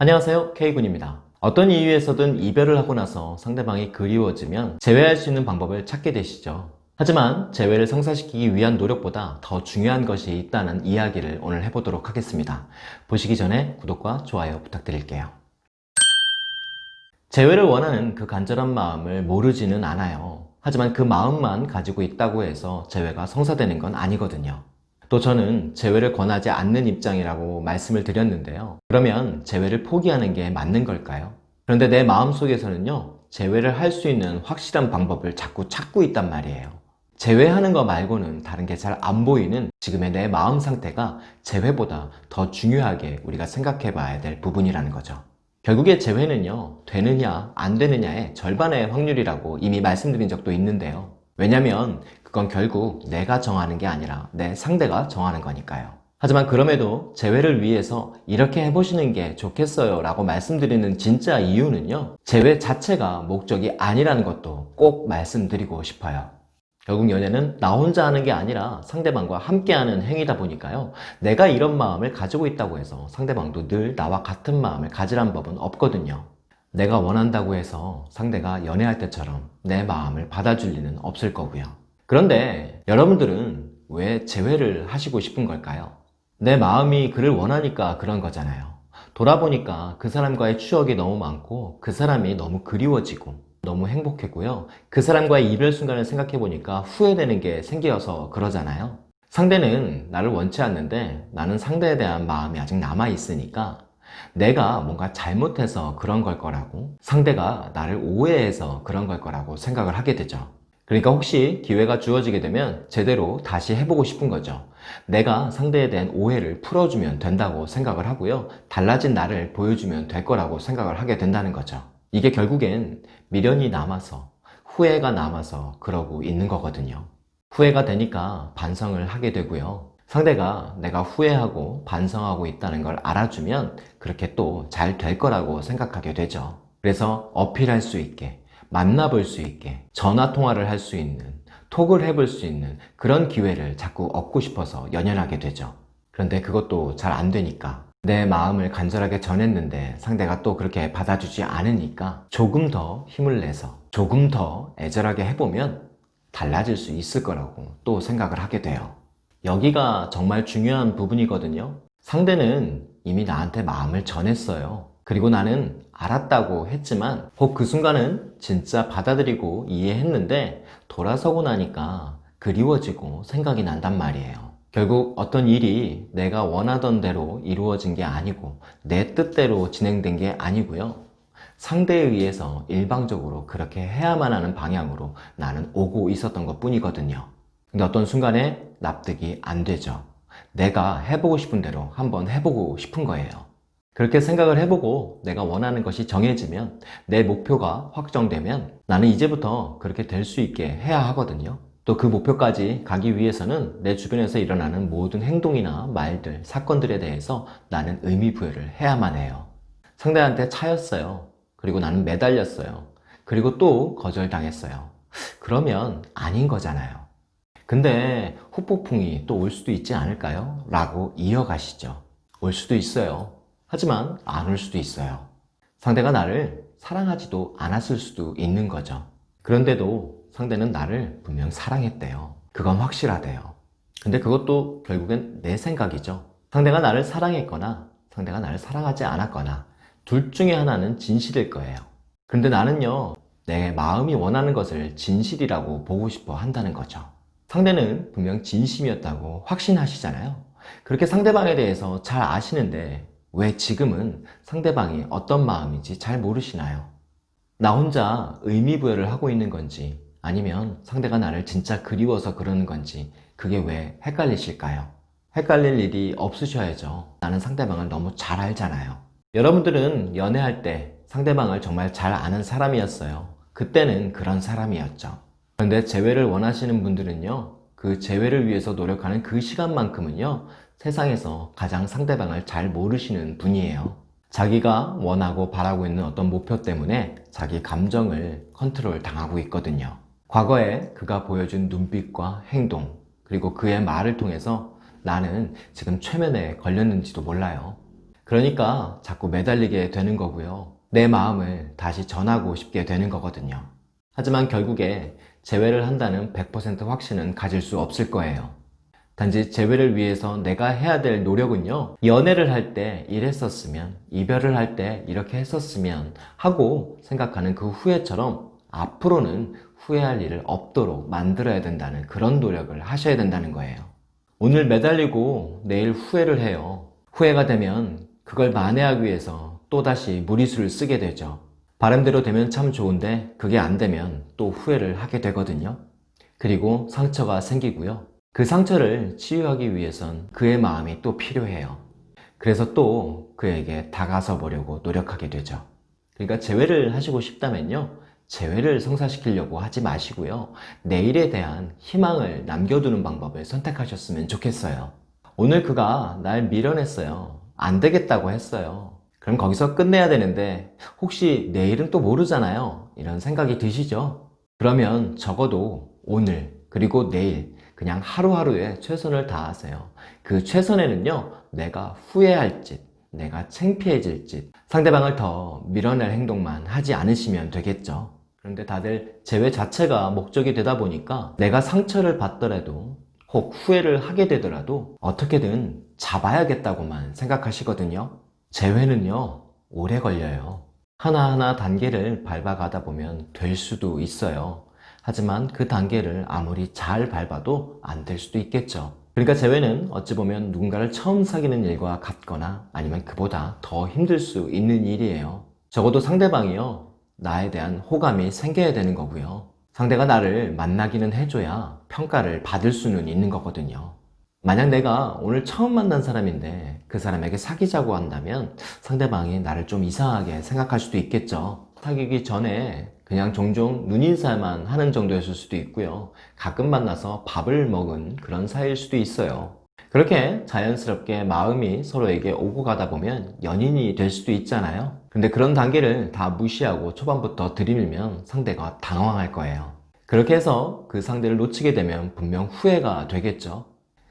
안녕하세요. K군입니다. 어떤 이유에서든 이별을 하고 나서 상대방이 그리워지면 재회할 수 있는 방법을 찾게 되시죠. 하지만 재회를 성사시키기 위한 노력보다 더 중요한 것이 있다는 이야기를 오늘 해보도록 하겠습니다. 보시기 전에 구독과 좋아요 부탁드릴게요. 재회를 원하는 그 간절한 마음을 모르지는 않아요. 하지만 그 마음만 가지고 있다고 해서 재회가 성사되는 건 아니거든요 또 저는 재회를 권하지 않는 입장이라고 말씀을 드렸는데요. 그러면 재회를 포기하는 게 맞는 걸까요? 그런데 내 마음속에서는요. 재회를 할 수 있는 확실한 방법을 자꾸 찾고 있단 말이에요. 재회하는 거 말고는 다른 게 잘 안 보이는 지금의 내 마음 상태가 재회보다 더 중요하게 우리가 생각해 봐야 될 부분이라는 거죠. 결국에 재회는요. 되느냐 안 되느냐의 절반의 확률이라고 이미 말씀드린 적도 있는데요. 왜냐면 그건 결국 내가 정하는 게 아니라 내 상대가 정하는 거니까요. 하지만 그럼에도 재회를 위해서 이렇게 해보시는 게 좋겠어요 라고 말씀드리는 진짜 이유는요. 재회 자체가 목적이 아니라는 것도 꼭 말씀드리고 싶어요. 결국 연애는 나 혼자 하는 게 아니라 상대방과 함께하는 행위다 보니까요. 내가 이런 마음을 가지고 있다고 해서 상대방도 늘 나와 같은 마음을 가지란 법은 없거든요. 내가 원한다고 해서 상대가 연애할 때처럼 내 마음을 받아줄 리는 없을 거고요. 그런데 여러분들은 왜 재회를 하시고 싶은 걸까요? 내 마음이 그를 원하니까 그런 거잖아요. 돌아보니까 그 사람과의 추억이 너무 많고 그 사람이 너무 그리워지고 너무 행복했고요. 그 사람과의 이별 순간을 생각해보니까 후회되는 게 생겨서 그러잖아요. 상대는 나를 원치 않는데 나는 상대에 대한 마음이 아직 남아있으니까 내가 뭔가 잘못해서 그런 걸 거라고 상대가 나를 오해해서 그런 걸 거라고 생각을 하게 되죠. 그러니까 혹시 기회가 주어지게 되면 제대로 다시 해보고 싶은 거죠. 내가 상대에 대한 오해를 풀어주면 된다고 생각을 하고요. 달라진 나를 보여주면 될 거라고 생각을 하게 된다는 거죠. 이게 결국엔 미련이 남아서 후회가 남아서 그러고 있는 거거든요. 후회가 되니까 반성을 하게 되고요 상대가 내가 후회하고 반성하고 있다는 걸 알아주면 그렇게 또 잘 될 거라고 생각하게 되죠. 그래서 어필할 수 있게 만나볼 수 있게 전화통화를 할 수 있는 톡을 해볼 수 있는 그런 기회를 자꾸 얻고 싶어서 연연하게 되죠. 그런데 그것도 잘 안 되니까 내 마음을 간절하게 전했는데 상대가 또 그렇게 받아주지 않으니까 조금 더 힘을 내서 조금 더 애절하게 해보면 달라질 수 있을 거라고 또 생각을 하게 돼요 여기가 정말 중요한 부분이거든요. 상대는 이미 나한테 마음을 전했어요. 그리고 나는 알았다고 했지만 혹 그 순간은 진짜 받아들이고 이해했는데 돌아서고 나니까 그리워지고 생각이 난단 말이에요. 결국 어떤 일이 내가 원하던 대로 이루어진 게 아니고 내 뜻대로 진행된 게 아니고요. 상대에 의해서 일방적으로 그렇게 해야만 하는 방향으로 나는 오고 있었던 것 뿐이거든요 근데 어떤 순간에 납득이 안 되죠. 내가 해보고 싶은 대로 한번 해보고 싶은 거예요. 그렇게 생각을 해보고 내가 원하는 것이 정해지면 내 목표가 확정되면 나는 이제부터 그렇게 될 수 있게 해야 하거든요. 또 그 목표까지 가기 위해서는 내 주변에서 일어나는 모든 행동이나 말들, 사건들에 대해서 나는 의미 부여를 해야만 해요. 상대한테 차였어요. 그리고 나는 매달렸어요. 그리고 또 거절당했어요. 그러면 아닌 거잖아요 근데 후폭풍이 또 올 수도 있지 않을까요? 라고 이어가시죠. 올 수도 있어요. 하지만 안 올 수도 있어요. 상대가 나를 사랑하지도 않았을 수도 있는 거죠. 그런데도 상대는 나를 분명 사랑했대요. 그건 확실하대요. 근데 그것도 결국엔 내 생각이죠. 상대가 나를 사랑했거나 상대가 나를 사랑하지 않았거나 둘 중에 하나는 진실일 거예요. 근데 나는요 내 마음이 원하는 것을 진실이라고 보고 싶어 한다는 거죠 상대는 분명 진심이었다고 확신하시잖아요. 그렇게 상대방에 대해서 잘 아시는데 왜 지금은 상대방이 어떤 마음인지 잘 모르시나요? 나 혼자 의미부여를 하고 있는 건지 아니면 상대가 나를 진짜 그리워서 그러는 건지 그게 왜 헷갈리실까요? 헷갈릴 일이 없으셔야죠. 나는 상대방을 너무 잘 알잖아요. 여러분들은 연애할 때 상대방을 정말 잘 아는 사람이었어요. 그때는 그런 사람이었죠 그런데 재회를 원하시는 분들은요 그 재회를 위해서 노력하는 그 시간만큼은요 세상에서 가장 상대방을 잘 모르시는 분이에요 자기가 원하고 바라고 있는 어떤 목표 때문에 자기 감정을 컨트롤 당하고 있거든요 과거에 그가 보여준 눈빛과 행동 그리고 그의 말을 통해서 나는 지금 최면에 걸렸는지도 몰라요 그러니까 자꾸 매달리게 되는 거고요. 내 마음을 다시 전하고 싶게 되는 거거든요. 하지만 결국에 재회를 한다는 100% 확신은 가질 수 없을 거예요. 단지 재회를 위해서 내가 해야 될 노력은요, 연애를 할 때 이랬었으면, 이별을 할 때 이렇게 했었으면 하고 생각하는 그 후회처럼 앞으로는 후회할 일을 없도록 만들어야 된다는 그런 노력을 하셔야 된다는 거예요. 오늘 매달리고 내일 후회를 해요. 후회가 되면 그걸 만회하기 위해서 또다시 무리수를 쓰게 되죠. 바람대로 되면 참 좋은데 그게 안 되면 또 후회를 하게 되거든요. 그리고 상처가 생기고요. 그 상처를 치유하기 위해선 그의 마음이 또 필요해요. 그래서 또 그에게 다가서 보려고 노력하게 되죠. 그러니까 재회를 하시고 싶다면요. 재회를 성사시키려고 하지 마시고요. 내일에 대한 희망을 남겨두는 방법을 선택하셨으면 좋겠어요. 오늘 그가 날 밀어냈어요. 안 되겠다고 했어요. 그럼 거기서 끝내야 되는데 혹시 내일은 또 모르잖아요. 이런 생각이 드시죠? 그러면 적어도 오늘 그리고 내일 그냥 하루하루에 최선을 다하세요. 그 최선에는요, 내가 후회할 짓, 내가 창피해질 짓, 상대방을 더 밀어낼 행동만 하지 않으시면 되겠죠. 그런데 다들 재회 자체가 목적이 되다 보니까 내가 상처를 받더라도 혹 후회를 하게 되더라도 어떻게든 잡아야겠다고만 생각하시거든요. 재회는요, 오래 걸려요. 하나하나 단계를 밟아가다 보면 될 수도 있어요. 하지만 그 단계를 아무리 잘 밟아도 안 될 수도 있겠죠. 그러니까 재회는 어찌 보면 누군가를 처음 사귀는 일과 같거나 아니면 그보다 더 힘들 수 있는 일이에요. 적어도 상대방이요. 나에 대한 호감이 생겨야 되는 거고요. 상대가 나를 만나기는 해줘야 평가를 받을 수는 있는 거거든요. 만약 내가 오늘 처음 만난 사람인데 그 사람에게 사귀자고 한다면 상대방이 나를 좀 이상하게 생각할 수도 있겠죠. 사귀기 전에 그냥 종종 눈인사만 하는 정도였을 수도 있고요. 가끔 만나서 밥을 먹은 그런 사이일 수도 있어요. 그렇게 자연스럽게 마음이 서로에게 오고 가다 보면 연인이 될 수도 있잖아요. 근데 그런 단계를 다 무시하고 초반부터 들이밀면 상대가 당황할 거예요. 그렇게 해서 그 상대를 놓치게 되면 분명 후회가 되겠죠.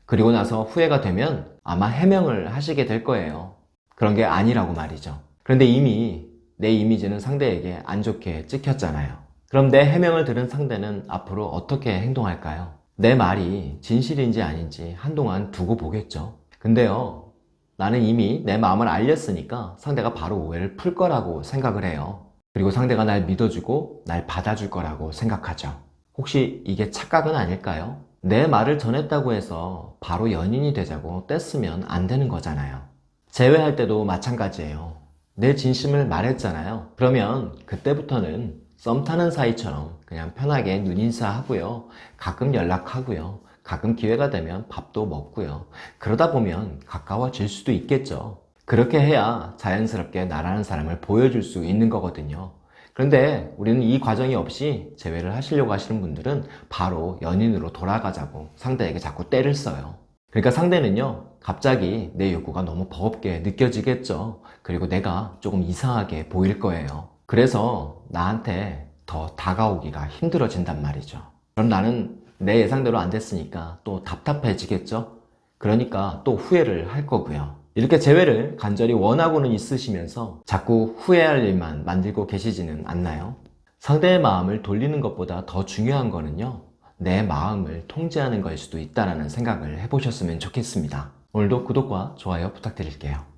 그리고 나서 후회가 되면 아마 해명을 하시게 될 거예요. 그런 게 아니라고 말이죠. 그런데 이미 내 이미지는 상대에게 안 좋게 찍혔잖아요. 그럼 내 해명을 들은 상대는 앞으로 어떻게 행동할까요? 내 말이 진실인지 아닌지 한동안 두고 보겠죠. 근데요, 나는 이미 내 마음을 알렸으니까 상대가 바로 오해를 풀 거라고 생각을 해요. 그리고 상대가 날 믿어주고 날 받아줄 거라고 생각하죠. 혹시 이게 착각은 아닐까요? 내 말을 전했다고 해서 바로 연인이 되자고 뗐으면 안 되는 거잖아요. 재회할 때도 마찬가지예요. 내 진심을 말했잖아요. 그러면 그때부터는 썸 타는 사이처럼 그냥 편하게 눈인사하고요. 가끔 연락하고요. 가끔 기회가 되면 밥도 먹고요. 그러다 보면 가까워질 수도 있겠죠. 그렇게 해야 자연스럽게 나라는 사람을 보여줄 수 있는 거거든요. 그런데 우리는 이 과정이 없이 재회를 하시려고 하시는 분들은 바로 연인으로 돌아가자고 상대에게 자꾸 때를 써요. 그러니까 상대는요, 갑자기 내 욕구가 너무 버겁게 느껴지겠죠. 그리고 내가 조금 이상하게 보일 거예요. 그래서 나한테 더 다가오기가 힘들어진단 말이죠. 그럼 나는 내 예상대로 안 됐으니까 또 답답해지겠죠? 그러니까 또 후회를 할 거고요. 이렇게 재회를 간절히 원하고는 있으시면서 자꾸 후회할 일만 만들고 계시지는 않나요? 상대의 마음을 돌리는 것보다 더 중요한 거는요. 내 마음을 통제하는 걸 수도 있다는 생각을 해보셨으면 좋겠습니다. 오늘도 구독과 좋아요 부탁드릴게요.